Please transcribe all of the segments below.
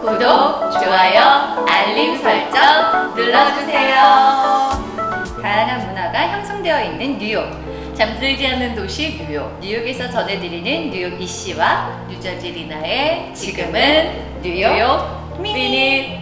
구독, 좋아요, 알림 설정 눌러주세요. 다양한 문화가 형성되어 있는 뉴욕. 잠들지 않는 도시 뉴욕. 뉴욕에서 전해드리는 뉴욕 이씨와 뉴저지 리나의 지금은 뉴욕, 미닛.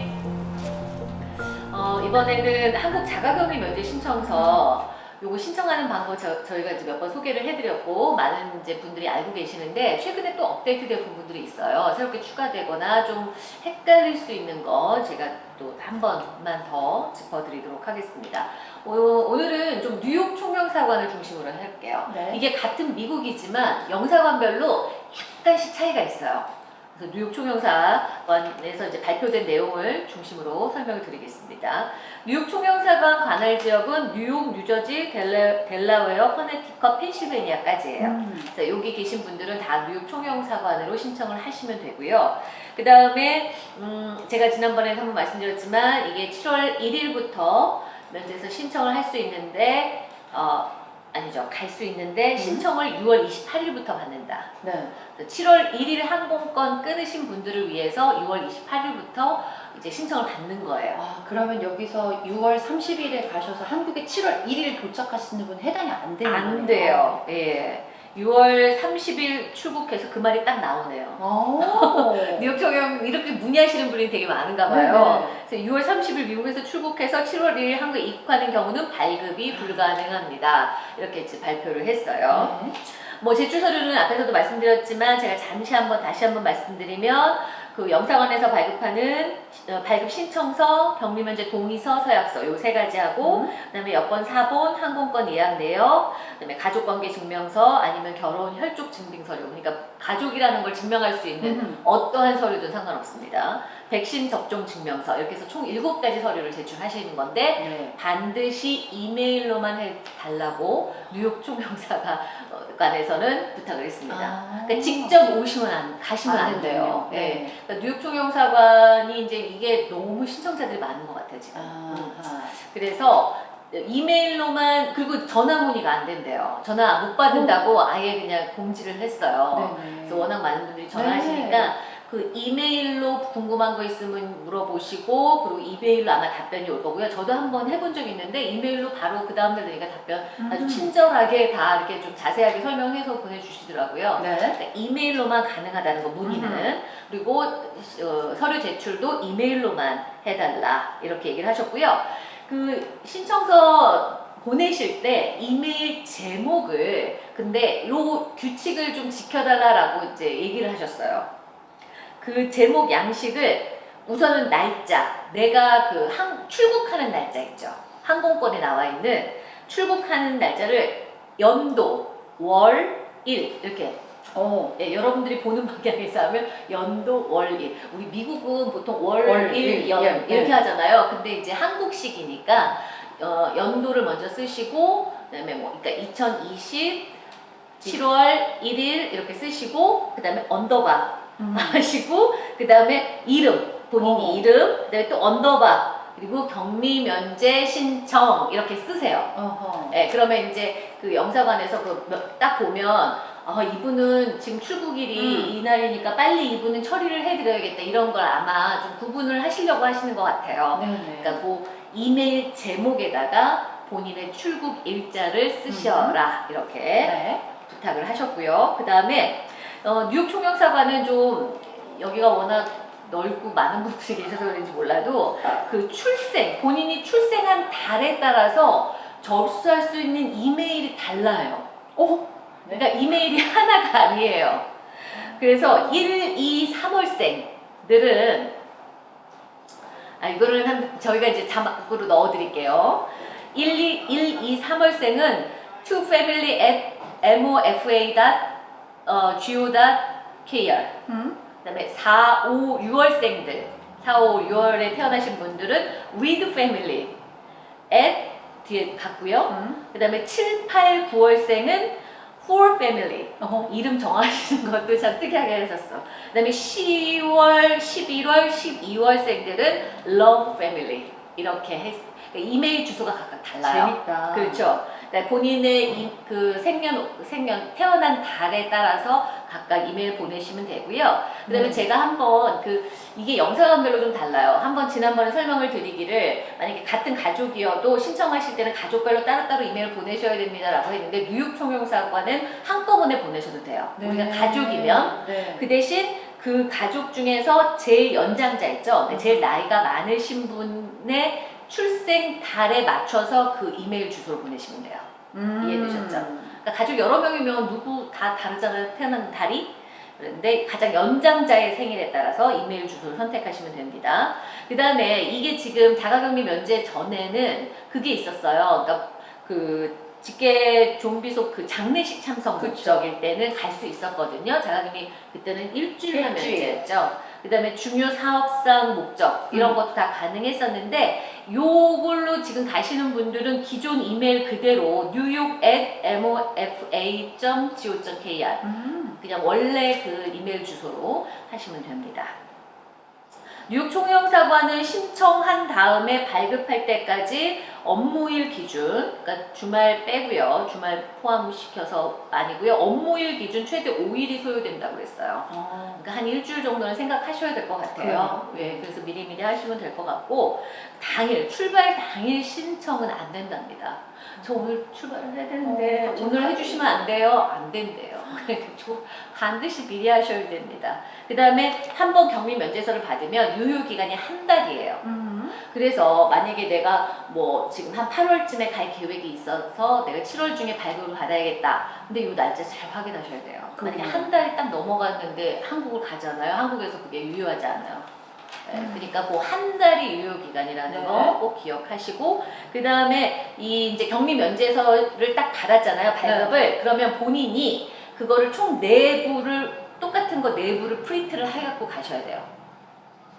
어, 이번에는 한국 자가격리 면제 신청서 요거 신청하는 방법 저, 저희가 이제 몇 번 소개를 해드렸고 많은 이제 분들이 알고 계시는데 최근에 또 업데이트된 부분들이 있어요. 새롭게 추가되거나 좀 헷갈릴 수 있는 거 제가 또 한 번만 더 짚어드리도록 하겠습니다. 오, 오늘은 좀 뉴욕 총영사관을 중심으로 할게요. 네. 이게 같은 미국이지만 영사관별로 약간씩 차이가 있어요. 그래서 뉴욕 총영사관에서 이제 발표된 내용을 중심으로 설명을 드리겠습니다. 뉴욕 총영사관 관할 지역은 뉴욕, 뉴저지, 델라, 델라웨어, 커네티컷, 펜실베니아까지예요. 음. 그래서 여기 계신 분들은 다 뉴욕 총영사관으로 신청을 하시면 되고요. 그 다음에 음, 제가 지난번에 한번 말씀드렸지만 이게 7월 1일부터 면제에서 신청을 할 수 있는데 어, 아니죠. 갈 수 있는데 신청을 6월 28일부터 받는다. 네. 7월 1일 항공권 끊으신 분들을 위해서 6월 28일부터 이제 신청을 받는 거예요. 아, 그러면 여기서 6월 30일에 가셔서 한국에 7월 1일 도착하시는 분 해당이 안 되는 거예요? 안 돼요. 예. 6월 30일 출국해서 그 말이 딱 나오네요. 오. 뉴욕 청영 이렇게 문의하시는 분이 되게 많은가 봐요. 네네. 그래서 6월 30일 미국에서 출국해서 7월 1일 한국에 입국하는 경우는 발급이 불가능합니다. 이렇게 발표를 했어요. 네. 뭐 제출 서류는 앞에서도 말씀드렸지만 제가 잠시 한번 다시 한번 말씀드리면 그 영사관에서 발급하는 어, 발급 신청서, 격리 면제 동의서, 서약서 요 세 가지 하고 음. 그다음에 여권 사본, 항공권 예약 내역, 그다음에 가족 관계 증명서 아니면 결혼 혈족 증빙 서류. 그러니까 가족이라는 걸 증명할 수 있는 음. 어떠한 서류든 상관없습니다. 백신 접종 증명서 이렇게 해서 총 7가지 서류를 제출하시는 건데 네. 반드시 이메일로만 해달라고 뉴욕 총영사관에서는 부탁을 했습니다. 아. 그러니까 직접 오시면 안, 가시면 안, 안 돼요. 되네요. 예. 네. 그러니까 뉴욕 총영사관이 이제 이게 너무 신청자들이 많은 것 같아요 지금. 음. 아하. 그래서 이메일로만 그리고 전화 문의가 안 된대요. 전화 못 받는다고 아예 그냥 공지를 했어요. 네네. 그래서 워낙 많은 분들이 전화하시니까 그 이메일로 궁금한 거 있으면 물어보시고 그리고 이메일로 아마 답변이 올 거고요. 저도 한번 해본 적이 있는데 이메일로 바로 그 다음날 되니까 답변 아주 음. 친절하게 다 이렇게 좀 자세하게 설명해서 보내주시더라고요. 네. 그러니까 이메일로만 가능하다는 거 문의는 음. 그리고 어, 서류 제출도 이메일로만 해달라 이렇게 얘기를 하셨고요. 그 신청서 보내실 때 이메일 제목을 근데 요 규칙을 좀 지켜달라라고 이제 얘기를 하셨어요. 그 제목 양식을 우선은 날짜 내가 그 항, 출국하는 날짜 있죠. 항공권에 나와 있는 출국하는 날짜를 연도, 월, 일 이렇게 어. 예, 여러분들이 보는 방향에서 하면 연도 월 일 우리 미국은 보통 월, 월일 일, 연 예, 이렇게 예. 하잖아요 근데 이제 한국식이니까 어, 연도를 먼저 쓰시고 그다음에 뭐 그러니까 2020 7월 1일 이렇게 쓰시고 그다음에 언더바 음. 하시고 그 다음에 이름 본인이 어. 이름 그다음에 또 언더바 그리고 격리 면제 신청 이렇게 쓰세요. 어허. 예, 그러면 이제 그 영사관에서 그 딱 보면 아, 이분은 지금 출국일이 음. 이날이니까 빨리 이분은 처리를 해드려야겠다 이런 걸 아마 좀 구분을 하시려고 하시는 것 같아요. 네네. 그러니까 그 이메일 제목에다가 본인의 출국 일자를 쓰셔라 이렇게 네. 부탁을 하셨고요. 그 다음에 어, 뉴욕 총영사관은 좀 여기가 워낙 넓고 많은 분들이 계셔서 그런지 몰라도 그 출생 본인이 출생한 달에 따라서 접수할 수 있는 이메일이 달라요. 어? 그러니까 이메일이 하나가 아니에요. 그래서 1, 2, 3월생들은 아 이거를 한 저희가 이제 자막으로 넣어드릴게요. 1, 2, 1, 2, 3월생은 to family at mofa.go.kr 음. 그 다음에 4, 5, 6월생들 4, 5, 6월에 태어나신 분들은 with family at 뒤에 갔고요. 음. 그 다음에 7, 8, 9월생은 for family 어허. 이름 정하시는 것도 참 특이하게 하셨어. 그 다음에 10월, 11월, 12월생들은 love family 이렇게 했. 그러니까 이메일 주소가 각각 달라요. 재밌다. 그렇죠. 네, 본인의 이- 그 생년 생년 태어난 달에 따라서 각각 이메일 보내시면 되고요. 그 다음에 음. 제가 한번 그 이게 영상별로 좀 달라요. 한번 지난번에 설명을 드리기를 만약에 같은 가족이어도 신청하실 때는 가족별로 따로따로 이메일 보내셔야 됩니다라고 했는데 뉴욕 총영사관은 한꺼번에 보내셔도 돼요. 우리가 가족이면 네. 그 대신 그 가족 중에서 제일 연장자 있죠? 네, 제일 나이가 많으신 분의 출생 달에 맞춰서 그 이메일 주소를 보내시면 돼요. 음. 이해되셨죠? 그러니까 가족 여러 명이면 누구 다 다르잖아요. 태어난 달이. 그런데 가장 연장자의 생일에 따라서 이메일 주소를 선택하시면 됩니다. 그 다음에 이게 지금 자가격리 면제 전에는 그게 있었어요. 그러니까 그 직계 좀비속 그 장례식 참석. 목적일 때는 갈 수 있었거든요. 자가격리 그때는 일주일간 일주일. 면제였죠. 그 다음에 중요 사업상 목적 이런 음. 것도 다 가능했었는데 요걸로 지금 가시는 분들은 기존 이메일 그대로 뉴욕 at mofa.co.kr 음. 그냥 원래 그 이메일 주소로 하시면 됩니다. 뉴욕 총영사관은 신청한 다음에 발급할 때까지 업무일 기준, 그러니까 주말 빼고요. 주말 포함시켜서 아니고요. 업무일 기준 최대 5일이 소요된다고 그랬어요. 어. 그러니까 한 일주일 정도는 생각하셔야 될 것 같아요. 예, 그래서 미리미리 하시면 될 것 같고 당일 출발 당일 신청은 안 된답니다. 저 오늘 출발을 해야 되는데 어, 오늘? 해주시면 안 돼요? 안 된대요. 그러니까 저 반드시 미리 하셔야 됩니다. 그 다음에 한 번 격리 면제서를 받으면 유효 기간이 한 달이에요. 음. 그래서 만약에 내가 뭐 지금 한 8월쯤에 갈 계획이 있어서 내가 7월 중에 발급을 받아야겠다. 근데 이 날짜 잘 확인하셔야 돼요. 만약에 그럼요. 한 달이 딱 넘어갔는데 한국을 가잖아요. 한국에서 그게 유효하지 않아요. 네, 음. 그러니까 그 한 달이 유효 기간이라는 네. 거꼭 기억하시고 그 다음에 이 이제 격리 면제서를 딱 받았잖아요 발급을 네. 그러면 본인이 그거를 총 내부를 똑같은 거 내부를 프린트를 해갖고 가셔야 돼요.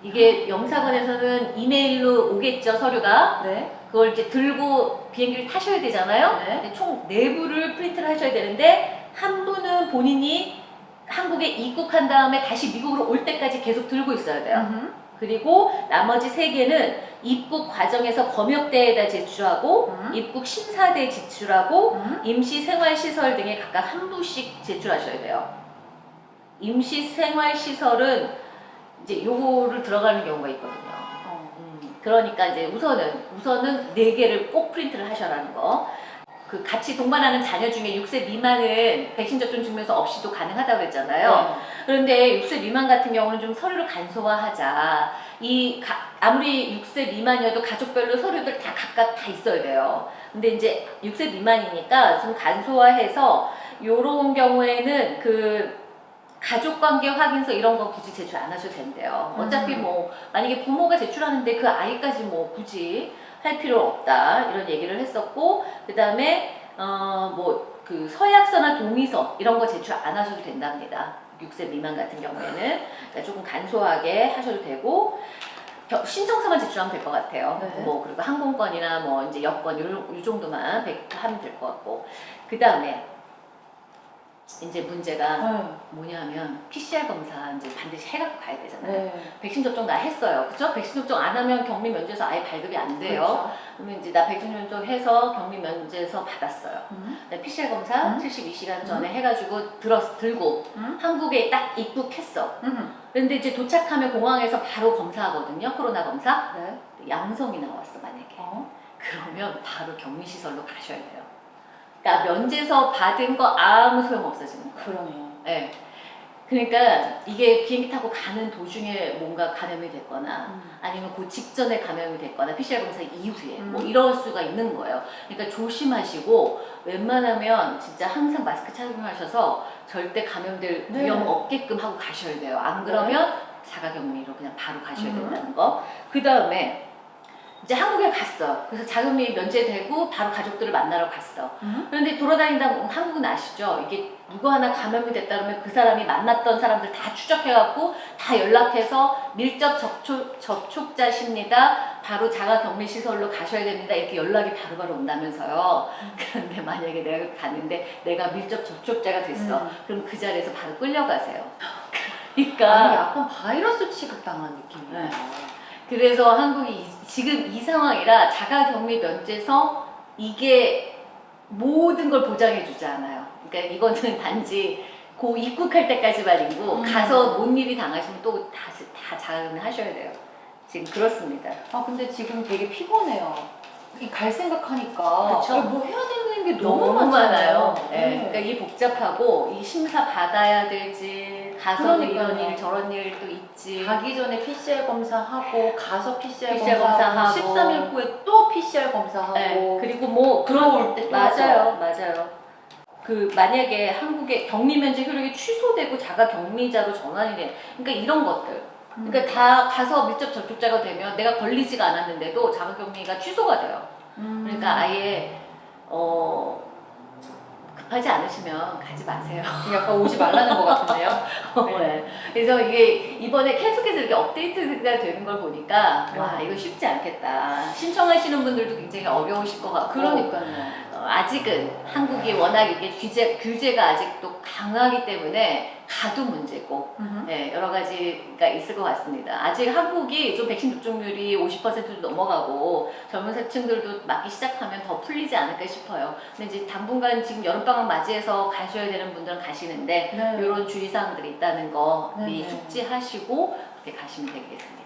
이게 영사관에서는 이메일로 오겠죠 서류가 네. 그걸 이제 들고 비행기를 타셔야 되잖아요. 네. 총 내부를 프린트를 하셔야 되는데 한 분은 본인이 한국에 입국한 다음에 다시 미국으로 올 때까지 계속 들고 있어야 돼요. 음. 그리고 나머지 세 개는 입국 과정에서 검역대에다 제출하고 음. 입국 심사대에 제출하고 음. 임시생활시설 등에 각각 한 부씩 제출하셔야 돼요. 임시생활시설은 이제 요거를 들어가는 경우가 있거든요. 어. 음, 그러니까 이제 우선은 우선은 네 개를 꼭 프린트를 하셔라는 거. 그 같이 동반하는 자녀 중에 6세 미만은 백신 접종 증명서 없이도 가능하다고 그랬잖아요. 네. 그런데 6세 미만 같은 경우는 좀 서류를 간소화하자. 이 가- 아무리 6세 미만이어도 가족별로 서류들 다 각각 다 있어야 돼요. 근데 이제 6세 미만이니까 좀 간소화해서 요런 경우에는 그 가족관계 확인서 이런 거 굳이 제출 안 하셔도 된대요. 어차피 음. 뭐 만약에 부모가 제출하는데 그 아이까지 뭐 굳이 할 필요 없다 이런 얘기를 했었고 그 다음에 어 뭐 그 서약서나 동의서 이런 거 제출 안 하셔도 된답니다. 6세 미만 같은 경우에는 그러니까 조금 간소하게 하셔도 되고 겨- 신청서만 제출하면 될 것 같아요. 네. 뭐 그리고 항공권이나 뭐 이제 여권 요, 요 정도만 백- 하면 될 것 같고 그 다음에 이제 문제가 네. 뭐냐면 PCR 검사 이제 반드시 해갖고 가야 되잖아요. 네. 백신 접종 나 했어요. 그죠? 백신 접종 안 하면 격리 면제서 아예 발급이 안 돼요. 그렇죠. 그러면 이제 나 백신 접종 해서 격리 면제서 받았어요. 음. 나 PCR 검사 음. 72시간 전에 해가지고 들었 들고 음. 한국에 딱 입국했어. 음. 그런데 이제 도착하면 공항에서 바로 검사하거든요. 코로나 검사. 네. 양성이 나왔어 만약에. 어. 그러면 바로 격리 시설로 가셔야 돼요. 그러니까 면제서 받은 거 아무 소용 없어지는 거예요. 그러네요. 네. 그러니까 이게 비행기 타고 가는 도중에 뭔가 감염이 됐거나 음. 아니면 그 직전에 감염이 됐거나 PCR 검사 이후에 뭐 음. 이럴 수가 있는 거예요. 그러니까 조심하시고 웬만하면 진짜 항상 마스크 착용하셔서 절대 감염될 네. 위험 없게끔 하고 가셔야 돼요. 안 그러면 자가격리로 그냥 바로 가셔야 음. 된다는 거. 그 다음에 이제 한국에 갔어. 그래서 자가격리 면제되고 바로 가족들을 만나러 갔어. 음. 그런데 돌아다니다 보면 한국은 아시죠? 이게 누구 하나 감염이 됐다 그러면 그 사람이 만났던 사람들 다 추적해갖고 다 연락해서 밀접 접촉, 접촉자십니다. 바로 자가격리시설로 가셔야 됩니다. 이렇게 연락이 바로바로 온다면서요. 그런데 만약에 내가 갔는데 내가 밀접 접촉자가 됐어. 음. 그럼 그 자리에서 바로 끌려가세요. 아니, 그러니까 약간 바이러스 취급당한 느낌이에요. 네. 그래서 한국이 이- 지금 이 상황이라 자가격리 면제서 이게 모든 걸 보장해 주지 않아요. 그러니까 이거는 단지 고 입국할 때까지만 이고 음. 가서 뭔 일이 당하시면 또 다시 다 자은하셔야 돼요. 지금 그렇습니다. 아 근데 지금 되게 피곤해요. 이갈 생각하니까 그쵸. 아, 뭐 해야 되는 게 너무, 너무 많아요. 많아요. 네. 네. 그러니까 이 복잡하고 이 심사 받아야 되지 가서 그러니까요. 이런 일 저런 일도 있지. 가기 전에 PCR 검사하고 가서 PCR, PCR 검사하고 검사하고. 13일 후에 또 PCR 검사하고 네. 그리고 뭐 들어올 때또 맞아요, 맞아요. 그 만약에 한국의 격리 면제 효력이 취소되고 자가 격리자로 전환이 돼, 그러니까 이런 것들. 음. 그러니까 다 가서 밀접 접촉자가 되면 내가 걸리지가 않았는데도 자가 격리가 취소가 돼요. 음. 그러니까 아예 어급 하지 않으시면 가지 마세요. 약간 오지 말라는 것 같은데요. 네. 그래서 이게 이번에 계속해서 이렇게 업데이트가 되는 걸 보니까 와 네. 이거 쉽지 않겠다. 신청하시는 분들도 굉장히 어려우실 것 같고 그러니까요. 어, 아직은 한국이 워낙 이게 규제 규제가 아직도 강하기 때문에 가도 문제고 네, 여러 가지가 있을 것 같습니다. 아직 한국이 좀 백신 접종률이 50%도 넘어가고 젊은 세층들도 맞기 시작하면 더 풀리지 않을까 싶어요. 근데 이제 당분간 지금 여름방학 맞이해서 가셔야 되는 분들은 가시는데 네. 이런 주의사항들이 있다는 거 네, 미리 네. 숙지하시고 그렇게 가시면 되겠습니다.